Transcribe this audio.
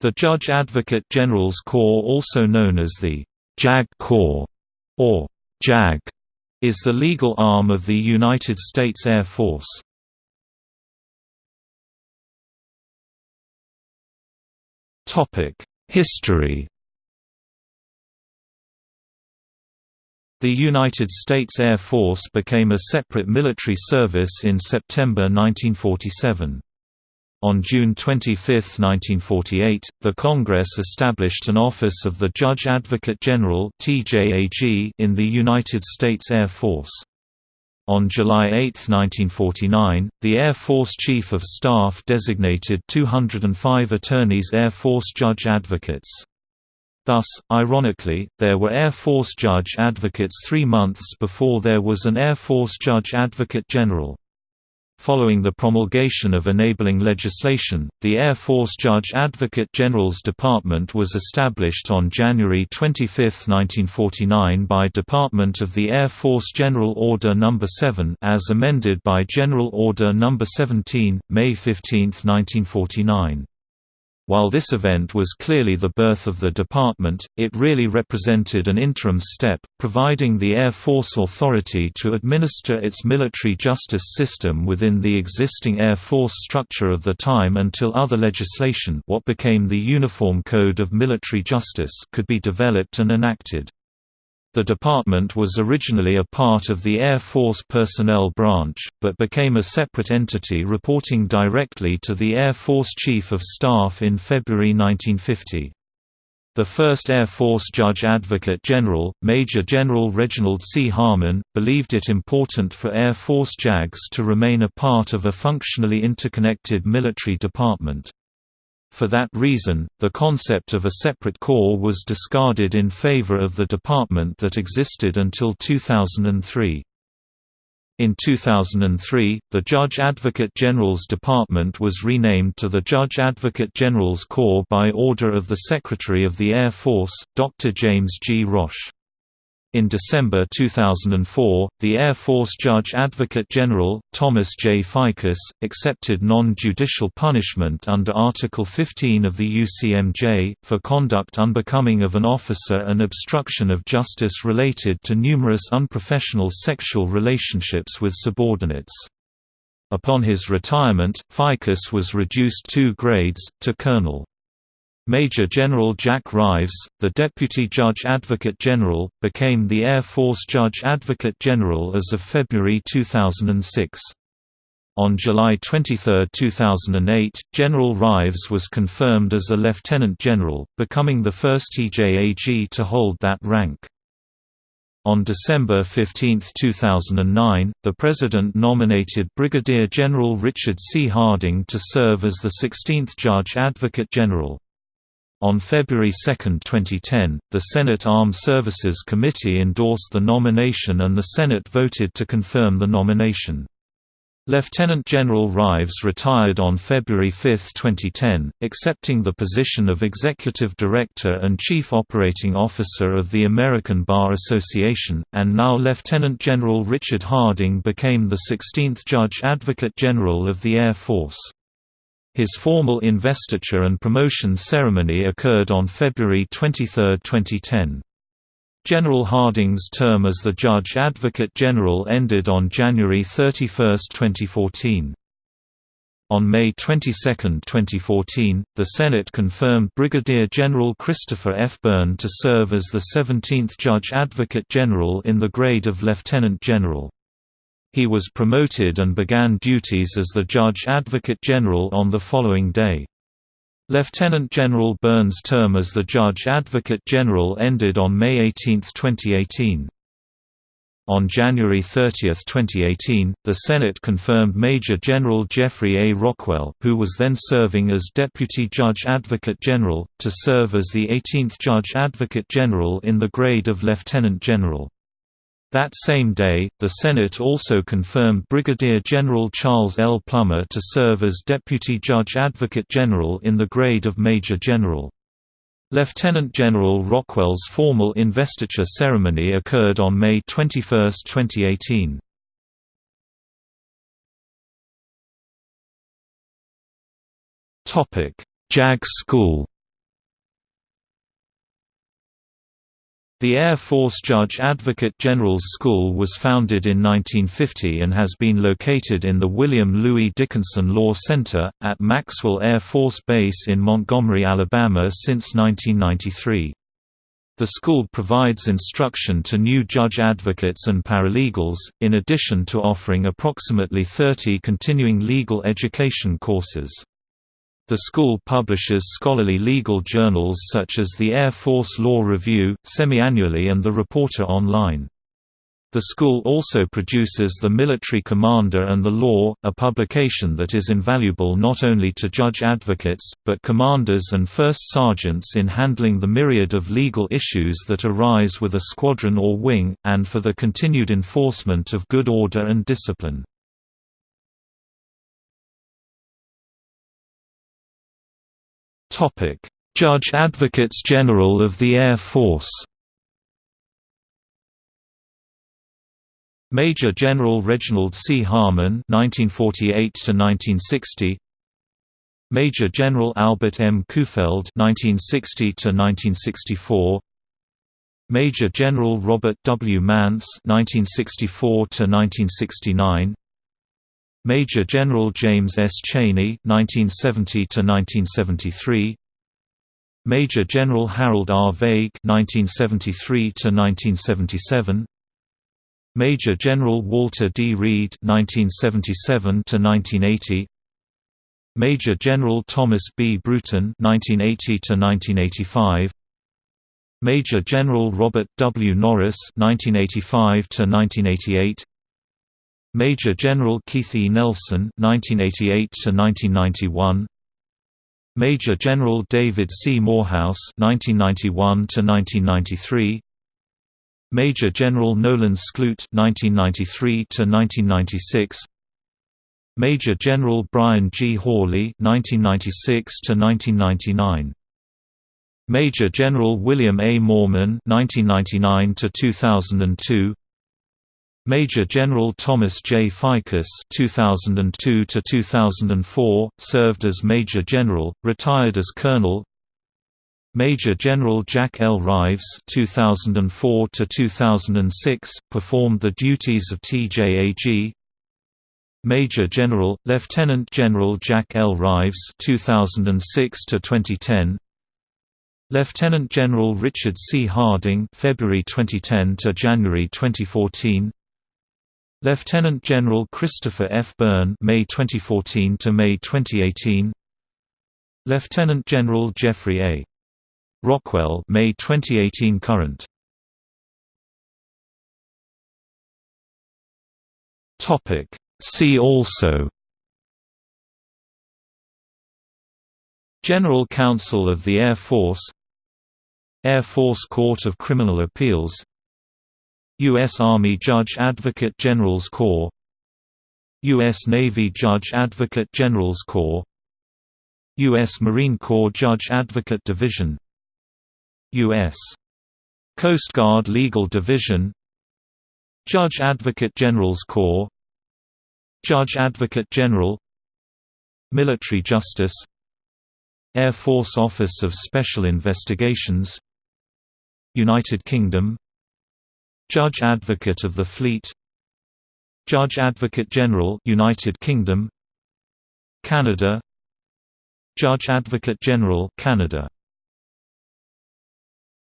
The Judge Advocate General's Corps also known as the JAG Corps, or JAG, is the legal arm of the United States Air Force. History The United States Air Force became a separate military service in September 1947. On June 25, 1948, the Congress established an Office of the Judge Advocate General in the United States Air Force. On July 8, 1949, the Air Force Chief of Staff designated 205 attorneys Air Force Judge Advocates. Thus, ironically, there were Air Force Judge Advocates three months before there was an Air Force Judge Advocate General. Following the promulgation of enabling legislation, the Air Force Judge Advocate General's Department was established on January 25, 1949 by Department of the Air Force General Order No. 7 as amended by General Order No. 17, May 15, 1949. While this event was clearly the birth of the department, it really represented an interim step, providing the Air Force authority to administer its military justice system within the existing Air Force structure of the time until other legislation what became the Uniform Code of Military Justice could be developed and enacted. The department was originally a part of the Air Force Personnel Branch, but became a separate entity reporting directly to the Air Force Chief of Staff in February 1950. The first Air Force Judge Advocate General, Major General Reginald C. Harmon, believed it important for Air Force JAGs to remain a part of a functionally interconnected military department. For that reason, the concept of a separate corps was discarded in favor of the department that existed until 2003. In 2003, the Judge Advocate General's Department was renamed to the Judge Advocate General's Corps by order of the Secretary of the Air Force, Dr. James G. Roche. In December 2004, the Air Force Judge Advocate General, Thomas J. Fiscus, accepted non-judicial punishment under Article 15 of the UCMJ, for conduct unbecoming of an officer and obstruction of justice related to numerous unprofessional sexual relationships with subordinates. Upon his retirement, Fiscus was reduced two grades, to colonel. Major General Jack Rives, the Deputy Judge Advocate General, became the Air Force Judge Advocate General as of February 2006. On July 23, 2008, General Rives was confirmed as a Lieutenant General, becoming the first TJAG to hold that rank. On December 15, 2009, the President nominated Brigadier General Richard C. Harding to serve as the 16th Judge Advocate General. On February 2, 2010, the Senate Armed Services Committee endorsed the nomination and the Senate voted to confirm the nomination. Lieutenant General Rives retired on February 5, 2010, accepting the position of Executive Director and Chief Operating Officer of the American Bar Association, and now Lieutenant General Richard Harding became the 16th Judge Advocate General of the Air Force. His formal investiture and promotion ceremony occurred on February 23, 2010. General Harding's term as the Judge Advocate General ended on January 31, 2014. On May 22, 2014, the Senate confirmed Brigadier General Christopher F. Byrne to serve as the 17th Judge Advocate General in the grade of Lieutenant General. He was promoted and began duties as the Judge Advocate General on the following day. Lieutenant General Byrne's term as the Judge Advocate General ended on May 18, 2018. On January 30, 2018, the Senate confirmed Major General Jeffrey A. Rockwell, who was then serving as Deputy Judge Advocate General, to serve as the 18th Judge Advocate General in the grade of Lieutenant General. That same day, the Senate also confirmed Brigadier General Charles L. Plummer to serve as Deputy Judge Advocate General in the grade of Major General. Lieutenant General Rockwell's formal investiture ceremony occurred on May 21, 2018. JAG School The Air Force Judge Advocate General's School was founded in 1950 and has been located in the William Louis Dickinson Law Center, at Maxwell Air Force Base in Montgomery, Alabama since 1993. The school provides instruction to new judge advocates and paralegals, in addition to offering approximately 30 continuing legal education courses. The school publishes scholarly legal journals such as the Air Force Law Review, semi-annually and the Reporter Online. The school also produces The Military Commander and the Law, a publication that is invaluable not only to judge advocates, but commanders and first sergeants in handling the myriad of legal issues that arise with a squadron or wing, and for the continued enforcement of good order and discipline. Judge Advocates General of the Air Force Major General Reginald C. Harmon (1948–1960), Major General Albert M. Kuhfeld (1960–1964), Major General Robert W. Manss (1964–1969), Major General James S. Cheney (1970–1973), Major General Harold R. Vague (1973–1977), Major General Walter D. Reed (1977–1980), Major General Thomas B. Bruton (1980–1985), Major General Robert W. Norris (1985–1988). Major General Keith E. Nelson (1988–1991), Major General David C. Morehouse (1991–1993), Major General Nolan Sklute (1993–1996), Major General Brian G. Hawley (1996–1999). Major General William A. Moorman (1999–2002), Major General Thomas J. Fiscus (2002–2004) served as Major General, retired as Colonel. Major General Jack L. Rives (2004–2006) performed the duties of TJAG. Major General, Lieutenant General Jack L. Rives (2006–2010). Lieutenant General Richard C. Harding (February 2010 to January 2014). Lieutenant General Christopher F. Byrne May 2014 to May 2018 Lieutenant General Jeffrey A. Rockwell May 2018 current Topic See also General Counsel of the Air Force Air Force Court of Criminal Appeals U.S. Army Judge Advocate General's Corps U.S. Navy Judge Advocate General's Corps U.S. Marine Corps Judge Advocate Division U.S. Coast Guard Legal Division Judge Advocate General's Corps Judge Advocate General Military Justice Air Force Office of Special Investigations United Kingdom Judge Advocate of the Fleet. Judge Advocate General United Kingdom. Canada. Judge Advocate General Canada